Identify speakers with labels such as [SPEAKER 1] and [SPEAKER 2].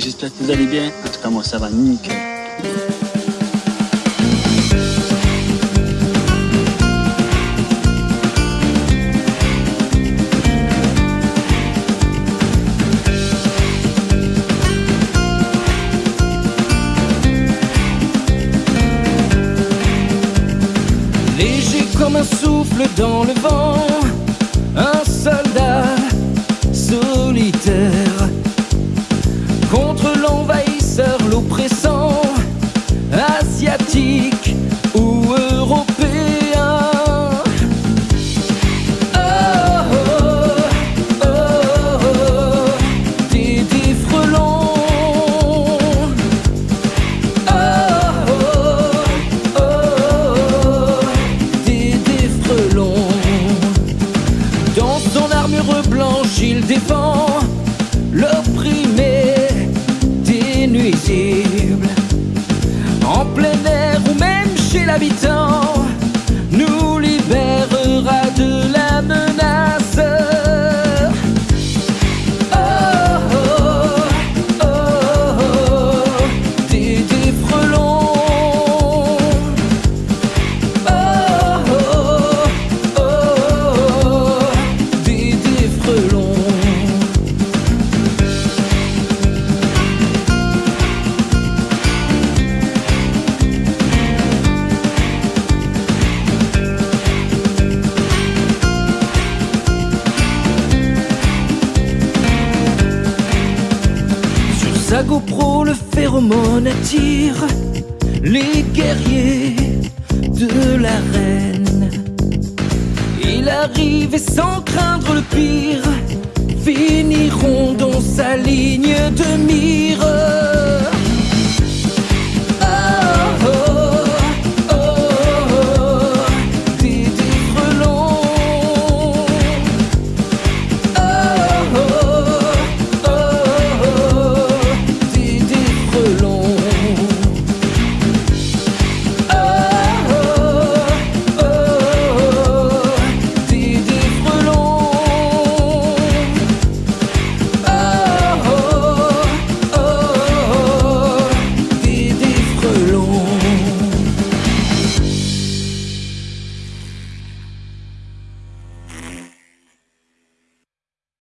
[SPEAKER 1] j'espère que vous allez bien. En tout cas, moi, ça va nickel.
[SPEAKER 2] Léger comme un souffle dans le vent, l'oppressant, asiatique En plein air ou même chez l'habitant, sa GoPro, le phéromone attire les guerriers de la reine. Il arrive et sans craindre le pire, finiront dans sa ligne.